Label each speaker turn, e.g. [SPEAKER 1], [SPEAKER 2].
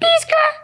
[SPEAKER 1] Peace, girl.